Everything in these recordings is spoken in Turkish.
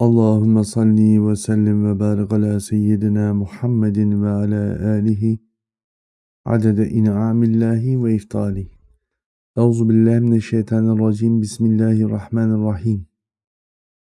Allahümme salli ve sellim ve barik ala seyyidina Muhammedin ve ala alihi adede in'amillahi ve iftali. Euzu billahi mineşşeytanirracim. Bismillahirrahmanirrahim.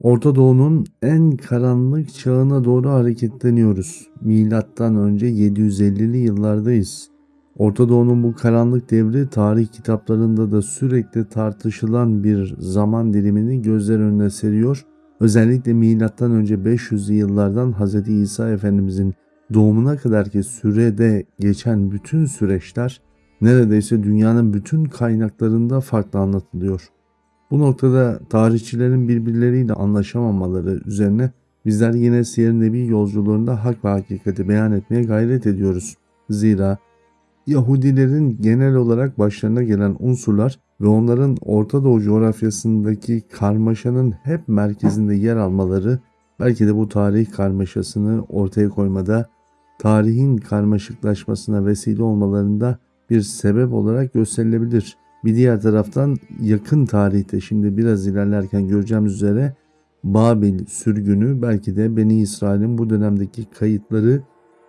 Orta Doğu'nun en karanlık çağına doğru hareketleniyoruz. Milattan önce 750'li yıllardayız. Orta Doğu'nun bu karanlık devri tarih kitaplarında da sürekli tartışılan bir zaman dilimini gözler önüne seriyor Özellikle milattan önce 500'lü yıllardan Hz. İsa Efendimizin doğumuna kadar ki sürede geçen bütün süreçler neredeyse dünyanın bütün kaynaklarında farklı anlatılıyor. Bu noktada tarihçilerin birbirleriyle anlaşamamaları üzerine bizler yine Siyer Nebi yolculuğunda hak ve hakikati beyan etmeye gayret ediyoruz. Zira Yahudilerin genel olarak başlarına gelen unsurlar ve onların Orta Doğu coğrafyasındaki karmaşanın hep merkezinde yer almaları belki de bu tarih karmaşasını ortaya koymada tarihin karmaşıklaşmasına vesile olmalarında bir sebep olarak gösterilebilir. Bir diğer taraftan yakın tarihte şimdi biraz ilerlerken göreceğimiz üzere Babil sürgünü belki de Beni İsrail'in bu dönemdeki kayıtları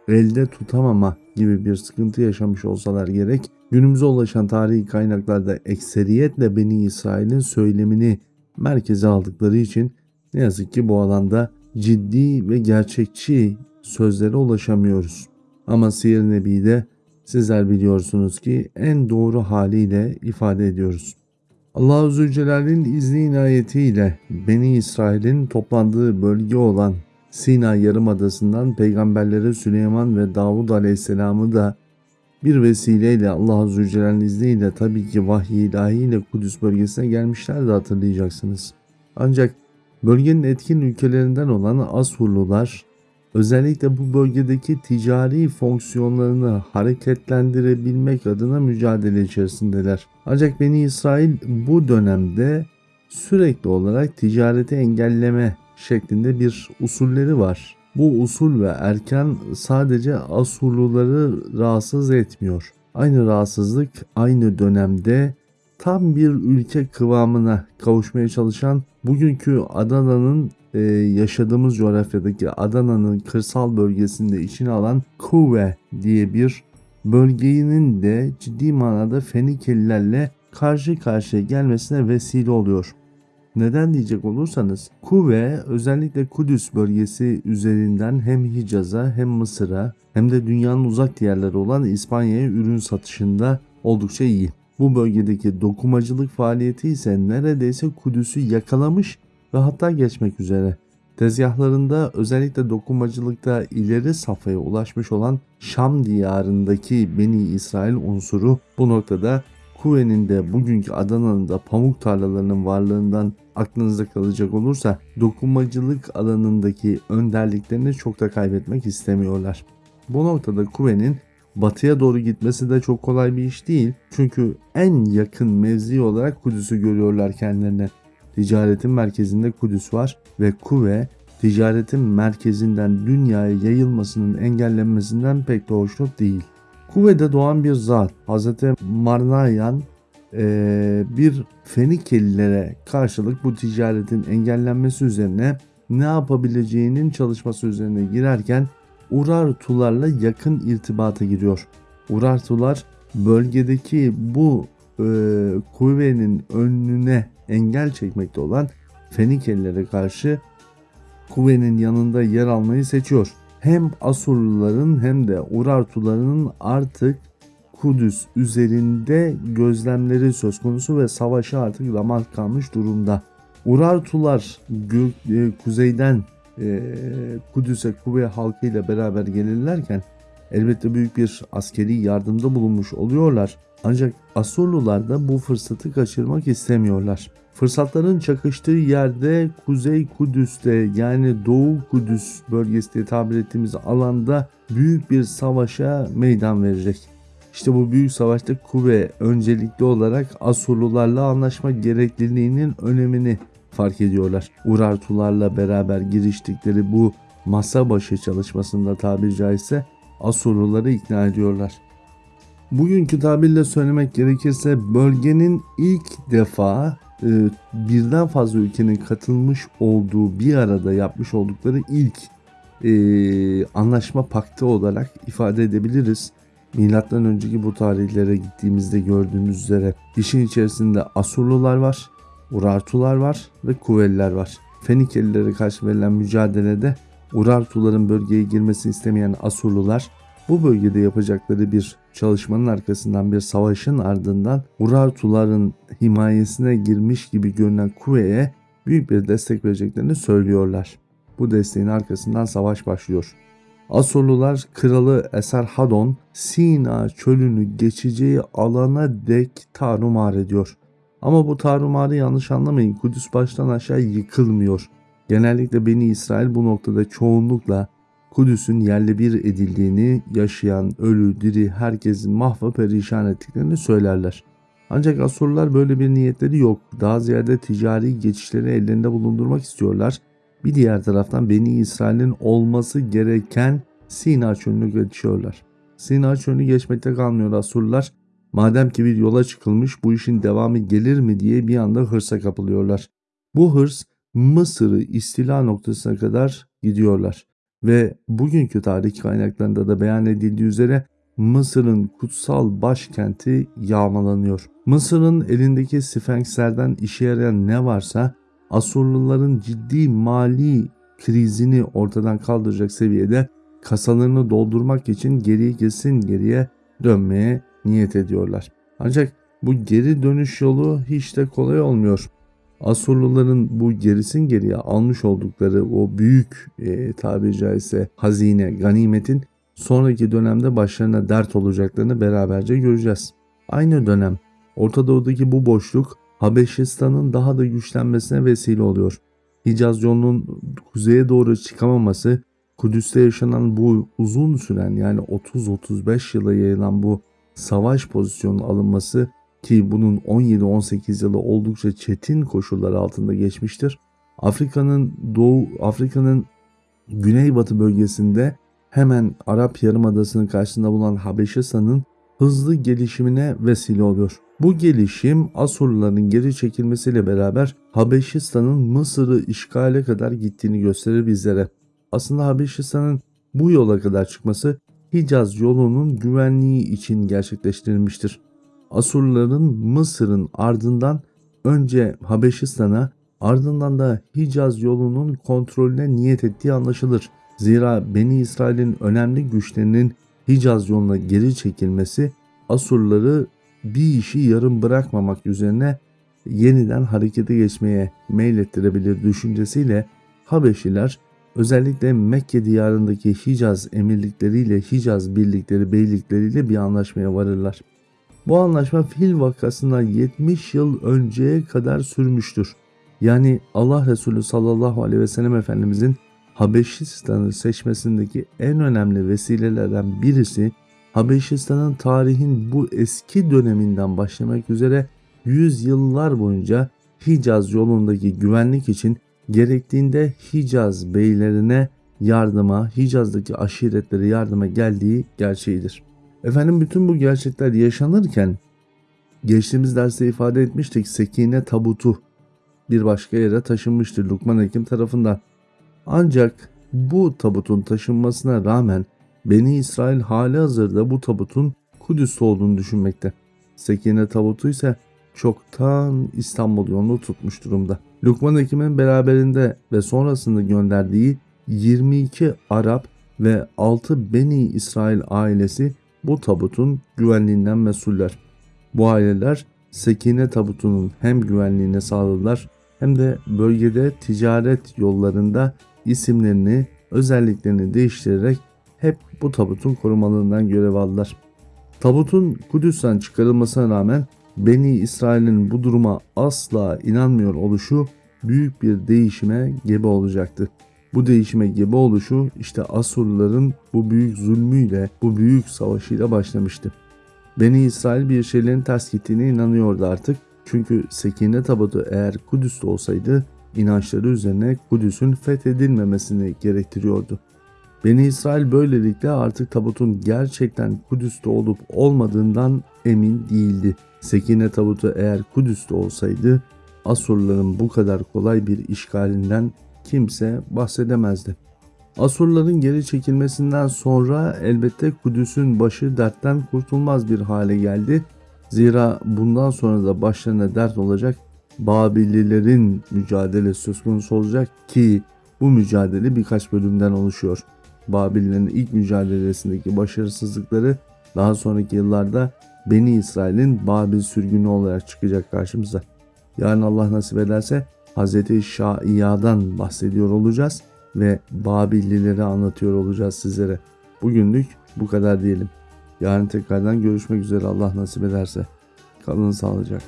elde tutamama gibi bir sıkıntı yaşamış olsalar gerek, günümüze ulaşan tarihi kaynaklarda ekseriyetle Beni İsrail'in söylemini merkeze aldıkları için ne yazık ki bu alanda ciddi ve gerçekçi sözlere ulaşamıyoruz. Ama Siyer Nebi'de sizler biliyorsunuz ki en doğru haliyle ifade ediyoruz. Allah-u Zülcelal'in izni inayetiyle Beni İsrail'in toplandığı bölge olan Sina Yarımadası'ndan peygamberlere Süleyman ve Davud Aleyhisselam'ı da bir vesileyle Allah Zülcelal'in izniyle tabii ki vahiy ilahiyle Kudüs bölgesine gelmişler de hatırlayacaksınız. Ancak bölgenin etkin ülkelerinden olan Asurlular özellikle bu bölgedeki ticari fonksiyonlarını hareketlendirebilmek adına mücadele içerisindeler. Ancak Beni İsrail bu dönemde sürekli olarak ticareti engelleme şeklinde bir usulleri var. Bu usul ve erken sadece Asurluları rahatsız etmiyor. Aynı rahatsızlık aynı dönemde tam bir ülke kıvamına kavuşmaya çalışan bugünkü Adana'nın e, yaşadığımız coğrafyadaki Adana'nın kırsal bölgesinde içine alan Kuve diye bir bölgenin de ciddi manada Fenikelilerle karşı karşıya gelmesine vesile oluyor. Neden diyecek olursanız Kuve özellikle Kudüs bölgesi üzerinden hem Hicaz'a hem Mısır'a hem de dünyanın uzak diğerleri olan İspanya'ya ürün satışında oldukça iyi. Bu bölgedeki dokumacılık faaliyeti ise neredeyse Kudüs'ü yakalamış ve hatta geçmek üzere. Tezgahlarında özellikle dokumacılıkta ileri safhaya ulaşmış olan Şam diyarındaki Beni İsrail unsuru bu noktada Kuve'nin de bugünkü Adana'nın da pamuk tarlalarının varlığından aklınızda kalacak olursa dokunmacılık alanındaki önderliklerini çok da kaybetmek istemiyorlar. Bu noktada Kuve'nin batıya doğru gitmesi de çok kolay bir iş değil. Çünkü en yakın mevzi olarak Kudüs'ü görüyorlar kendilerine. Ticaretin merkezinde Kudüs var ve Kuve ticaretin merkezinden dünyaya yayılmasının engellenmesinden pek de hoşnut değil. Kuve'de doğan bir zat Hz. Marnayan e, bir Fenikelilere karşılık bu ticaretin engellenmesi üzerine ne yapabileceğinin çalışması üzerine girerken Urartularla yakın irtibata giriyor. Urartular bölgedeki bu e, kuvvenin önüne engel çekmekte olan Fenikelilere karşı kuvvenin yanında yer almayı seçiyor hem Asurluların hem de Urartuların artık Kudüs üzerinde gözlemleri söz konusu ve savaşı artık ramak kalmış durumda. Urartular e, kuzeyden e, Kudüs'e Kuvve halkıyla beraber gelirlerken elbette büyük bir askeri yardımda bulunmuş oluyorlar. Ancak Asurlular da bu fırsatı kaçırmak istemiyorlar. Fırsatların çakıştığı yerde Kuzey Kudüs'te yani Doğu Kudüs bölgesi diye tabir ettiğimiz alanda büyük bir savaşa meydan verecek. İşte bu büyük savaşta Kuvve öncelikli olarak Asurlularla anlaşma gerekliliğinin önemini fark ediyorlar. Urartularla beraber giriştikleri bu masa başı çalışmasında tabiri caizse Asurluları ikna ediyorlar. Bugünkü tabirle söylemek gerekirse bölgenin ilk defa e, birden fazla ülkenin katılmış olduğu bir arada yapmış oldukları ilk e, anlaşma paktı olarak ifade edebiliriz. Milattan önceki bu tarihlere gittiğimizde gördüğümüz üzere işin içerisinde Asurlular var, Urartular var ve Kuveliler var. Fenikelilere karşı verilen mücadelede Urartuların bölgeye girmesini istemeyen Asurlular bu bölgede yapacakları bir çalışmanın arkasından bir savaşın ardından Urartuların himayesine girmiş gibi görünen Kuve'ye büyük bir destek vereceklerini söylüyorlar. Bu desteğin arkasından savaş başlıyor. Asurlular kralı Esarhadon Sina çölünü geçeceği alana dek tarumar ediyor. Ama bu tarumarı yanlış anlamayın Kudüs baştan aşağı yıkılmıyor. Genellikle Beni İsrail bu noktada çoğunlukla Kudüs'ün yerle bir edildiğini, yaşayan, ölü, diri herkesin mahva perişan ettiklerini söylerler. Ancak Asurlular böyle bir niyetleri yok. Daha ziyade ticari geçişleri ellerinde bulundurmak istiyorlar. Bir diğer taraftan Beni İsrail'in olması gereken Sina çölünü geçiyorlar. Sina çölünü geçmekte kalmıyor Asurlular. Madem ki bir yola çıkılmış bu işin devamı gelir mi diye bir anda hırsa kapılıyorlar. Bu hırs Mısır'ı istila noktasına kadar gidiyorlar ve bugünkü tarih kaynaklarında da beyan edildiği üzere Mısır'ın kutsal başkenti yağmalanıyor. Mısır'ın elindeki Sfenkslerden işe yarayan ne varsa Asurluların ciddi mali krizini ortadan kaldıracak seviyede kasalarını doldurmak için geriye kesin geriye dönmeye niyet ediyorlar. Ancak bu geri dönüş yolu hiç de kolay olmuyor. Asurluların bu gerisin geriye almış oldukları o büyük e, tabiri caizse hazine, ganimetin sonraki dönemde başlarına dert olacaklarını beraberce göreceğiz. Aynı dönem Orta Doğu'daki bu boşluk Habeşistan'ın daha da güçlenmesine vesile oluyor. Hicaz yolunun kuzeye doğru çıkamaması, Kudüs'te yaşanan bu uzun süren yani 30-35 yıla yayılan bu savaş pozisyonunun alınması ki bunun 17-18 yılı oldukça çetin koşullar altında geçmiştir. Afrika'nın doğu Afrika'nın güneybatı bölgesinde hemen Arap Yarımadası'nın karşısında bulunan Habeşistan'ın hızlı gelişimine vesile oluyor. Bu gelişim Asurluların geri çekilmesiyle beraber Habeşistan'ın Mısır'ı işgale kadar gittiğini gösterir bizlere. Aslında Habeşistan'ın bu yola kadar çıkması Hicaz yolunun güvenliği için gerçekleştirilmiştir. Asurluların Mısır'ın ardından önce Habeşistan'a ardından da Hicaz yolunun kontrolüne niyet ettiği anlaşılır. Zira Beni İsrail'in önemli güçlerinin Hicaz yoluna geri çekilmesi Asurları bir işi yarım bırakmamak üzerine yeniden harekete geçmeye meylettirebilir düşüncesiyle Habeşiler özellikle Mekke diyarındaki Hicaz emirlikleriyle Hicaz birlikleri beylikleriyle bir anlaşmaya varırlar. Bu anlaşma fil vakasından 70 yıl önceye kadar sürmüştür. Yani Allah Resulü sallallahu aleyhi ve sellem Efendimizin Habeşistan'ı seçmesindeki en önemli vesilelerden birisi Habeşistan'ın tarihin bu eski döneminden başlamak üzere yüzyıllar boyunca Hicaz yolundaki güvenlik için gerektiğinde Hicaz beylerine yardıma, Hicaz'daki aşiretlere yardıma geldiği gerçeğidir. Efendim bütün bu gerçekler yaşanırken geçtiğimiz derste ifade etmiştik Sekine tabutu bir başka yere taşınmıştır Lukman Hekim tarafından. Ancak bu tabutun taşınmasına rağmen Beni İsrail hali hazırda bu tabutun Kudüs'te olduğunu düşünmekte. Sekine tabutu ise çoktan İstanbul yolunu tutmuş durumda. Lukman Hekim'in beraberinde ve sonrasında gönderdiği 22 Arap ve 6 Beni İsrail ailesi bu tabutun güvenliğinden mesuller. Bu aileler Sekine tabutunun hem güvenliğini sağladılar hem de bölgede ticaret yollarında isimlerini, özelliklerini değiştirerek hep bu tabutun korumalığından görev aldılar. Tabutun Kudüs'ten çıkarılmasına rağmen Beni İsrail'in bu duruma asla inanmıyor oluşu büyük bir değişime gebe olacaktı. Bu değişime gebe oluşu işte Asurluların bu büyük zulmüyle, bu büyük savaşıyla başlamıştı. Beni İsrail bir şeylerin ters gittiğine inanıyordu artık. Çünkü Sekine tabutu eğer Kudüs'te olsaydı inançları üzerine Kudüs'ün fethedilmemesini gerektiriyordu. Beni İsrail böylelikle artık tabutun gerçekten Kudüs'te olup olmadığından emin değildi. Sekine tabutu eğer Kudüs'te olsaydı Asurların bu kadar kolay bir işgalinden kimse bahsedemezdi. Asurların geri çekilmesinden sonra elbette Kudüs'ün başı dertten kurtulmaz bir hale geldi. Zira bundan sonra da başlarına dert olacak Babillilerin mücadele söz konusu olacak ki bu mücadele birkaç bölümden oluşuyor. Babillerin ilk mücadelesindeki başarısızlıkları daha sonraki yıllarda Beni İsrail'in Babil sürgünü olarak çıkacak karşımıza. Yarın Allah nasip ederse Hz. Şaiya'dan bahsediyor olacağız ve Babillileri anlatıyor olacağız sizlere. Bugünlük bu kadar diyelim. Yarın tekrardan görüşmek üzere Allah nasip ederse. Kalın sağlıcakla.